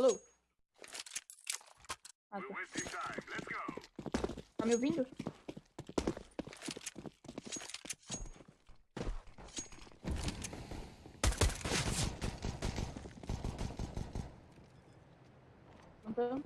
Alô? Ah, tá. Tá me ouvindo? Não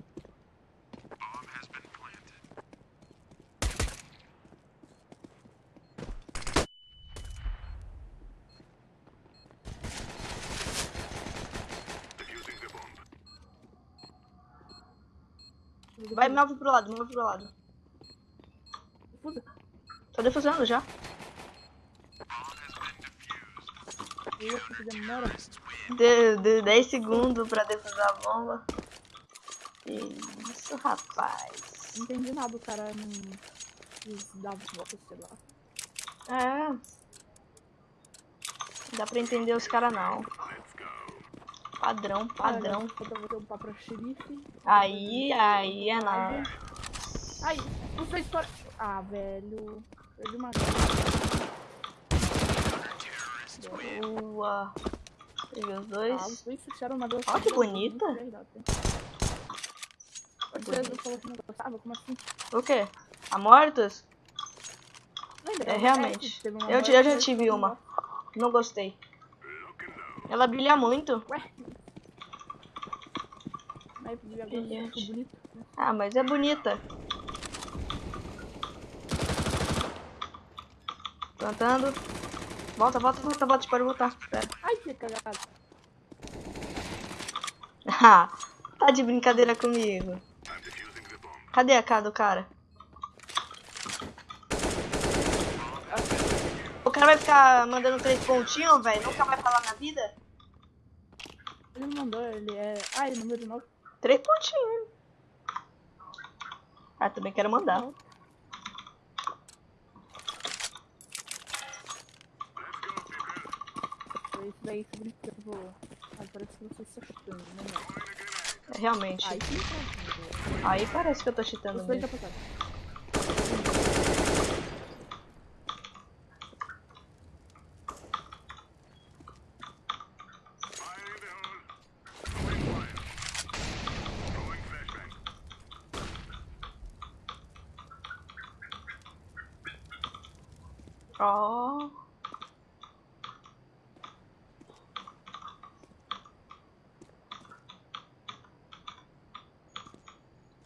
Vai, move pro lado, move pro lado. Defusa. Tô defusando já. Eu que demora. De, de 10 segundos pra defusar a bomba. Isso, rapaz. Não entendi nada, o cara não quis dar volta, sei lá. É. Não dá pra entender os caras não. Padrão, padrão. Pra xerife. Aí, aí é nada. Ai, os dois para. Ah, velho. Perdi uma. Boa. Peguei os Ah, os dois. fecharam uma Ó, que bonita. Você não falou que não gostava? Como assim? O quê? A mortos? Lembra? É, realmente. Eu, eu já tive uma. Não gostei. Ela brilha muito. Ué? Aí, Brilhante. bonito. Ah, mas é bonita. Plantando. Volta, volta, volta, volta. Pode voltar. Pera. Ai, que cagada. Ah, tá de brincadeira comigo. Cadê a cara do cara? O cara vai ficar mandando três pontinhos, velho? Nunca vai falar na vida? Ele mandou, ele é. Ah, ele mandou de novo. Três pontinhos. Ah, também quero mandar. Isso daí, se brincando. Ah, parece que você está chutando, né, realmente. Aí sim, tá. Aí parece que eu tô cheatando mesmo. Ó.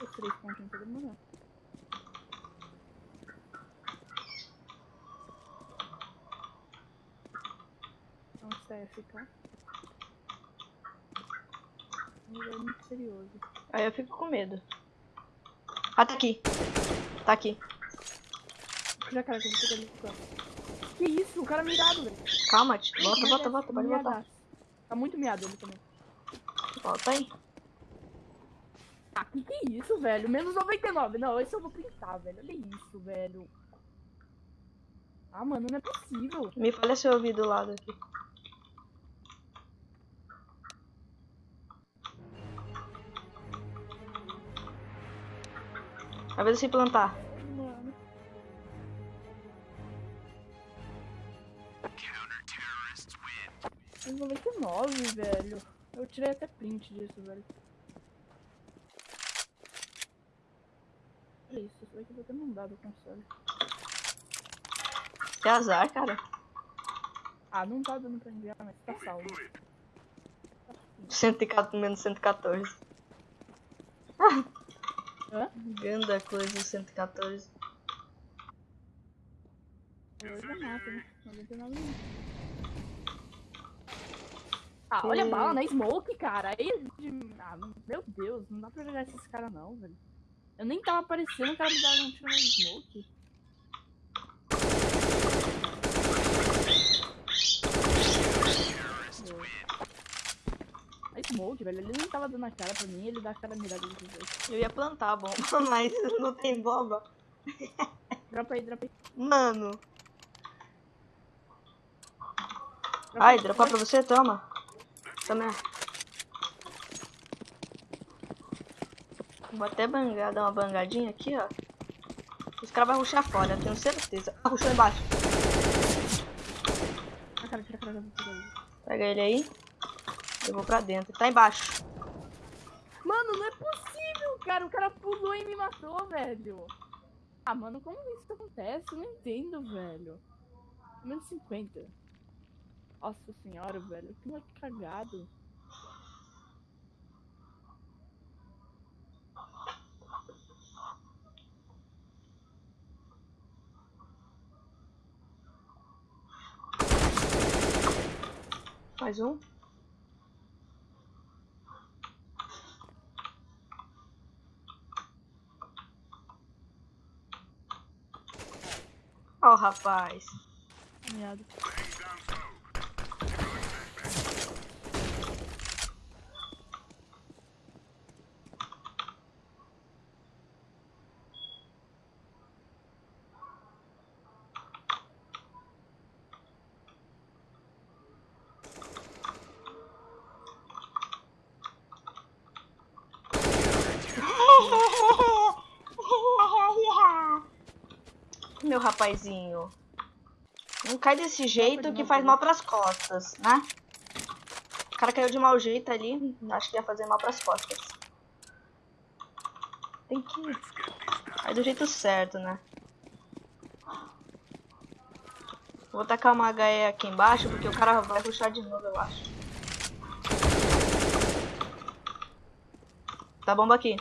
Os três pontinhos pra demorar. Onde está FK? Ele é muito misterioso. Aí eu fico com medo. Ah, tá aqui. Tá aqui. Já, cara, que eu vou pegar ele. Que isso? O cara mirado, velho. Calma, tio. Volta, volta, volta. Pode voltar. Tá muito miado ele também. Volta aí. Ah, que que é isso, velho? Menos 99. Não, esse eu vou printar, velho. Olha isso, velho. Ah, mano, não é possível. Me fala se eu ouvi do lado aqui. Vai ver se plantar. Menos 99, velho. Eu tirei até print disso, velho. Olha isso, isso daqui eu vou ter mandado o console. Que azar, cara. Ah, não tá dando pra enviar, mas tá salvo. 114, menos 114. Hã? Ganda coisa, 114. Eu já mato, né? 99 não. Ah, olha a bala na smoke, cara. Aí, ah, meu Deus, não dá pra jogar esses caras não, velho. Eu nem tava aparecendo, o cara me dava um tiro na smoke. A smoke, velho, ele nem tava dando a cara pra mim, ele dá a cara mirada desses dois. Eu ia plantar a bomba, mas não tem bomba. Dropa aí, dropa aí. Mano. Dropa Ai, dropar pra você? Toma. Toma. Vou até bangar, dar uma bangadinha aqui, ó. Os caras vão ruxar fora, tenho certeza. Ah, ruxou embaixo. Ah. Pega ele aí. Eu vou pra dentro. Tá embaixo. Mano, não é possível, cara. O cara pulou e me matou, velho. Ah, mano, como isso acontece? Eu não entendo, velho. Menos 50. Nossa senhora, velho. Que moleque cagado. Mais um. Ó, o rapaz. Meu rapazinho. Não cai desse jeito que faz mal pras costas, né? O cara caiu de mau jeito ali. Acho que ia fazer mal pras costas. Tem que. Cai do jeito certo, né? Vou tacar uma HE aqui embaixo porque o cara vai puxar de novo, eu acho. Tá bomba aqui.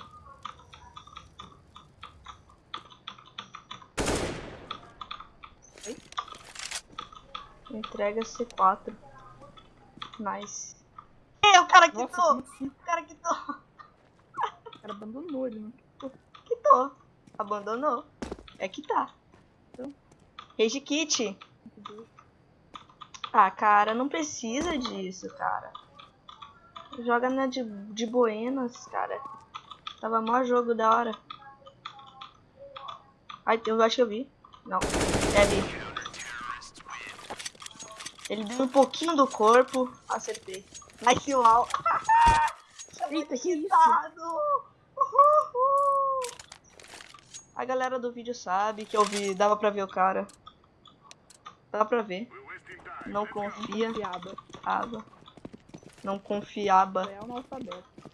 Entrega C4. Nice. Ei, o cara Nossa, quitou! assim? O cara quitou! O cara abandonou ele, né? Quitou. Abandonou. É que tá. Então. Rage kit. Ah, cara, não precisa disso, cara. Joga na de, de Buenas, cara. Tava maior jogo da hora. Ai, eu acho que eu vi. Não. É ali. Ele deu um pouquinho do corpo. Acertei. Nice wall. Eita, que. A galera do vídeo sabe que eu vi, dava pra ver o cara. Dá pra ver. Não confia. Piada. Aba. Não confiaba. É analfabeto.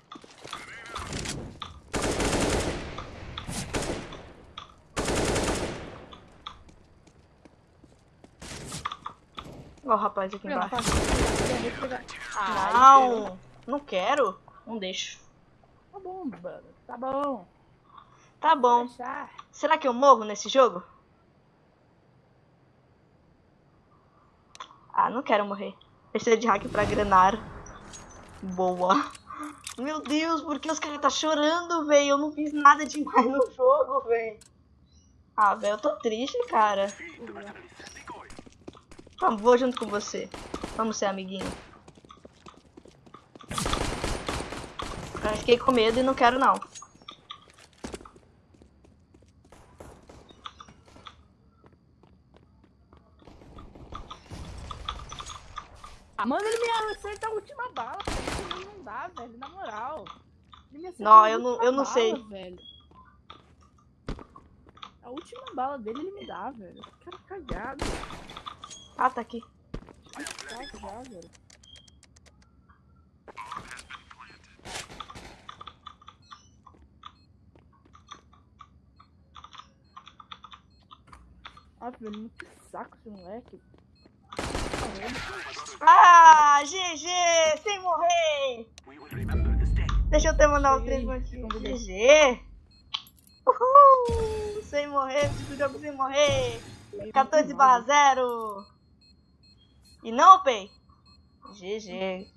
Ó o rapaz aqui embaixo. Não, não quero. Não deixo. Tá bom, mano. Tá bom. Tá bom. Será que eu morro nesse jogo? Ah, não quero morrer. Terceira de hack pra grenar. Boa. Meu Deus, por que os caras tá chorando, velho? Eu não fiz nada demais no jogo, velho. Ah, velho, eu tô triste, cara. Vamos, vou junto com você. Vamos ser amiguinho. Eu fiquei com medo e não quero não. Ah, mano, ele me acerta a última bala. Não dá, velho. Na moral. Não, eu não- eu não bala, sei. Velho. A última bala dele ele me dá, velho. Cara cagado. Ah, tá aqui. Tá já, velho. Ah, velho, muito saco esse moleque. Ah, GG, sem morrer. Deixa eu até mandar o Cheguei, 3 aqui. convidei. GG. Uhul, sem morrer, jogo sem morrer. 14 barra 0. E não, Pei? GG.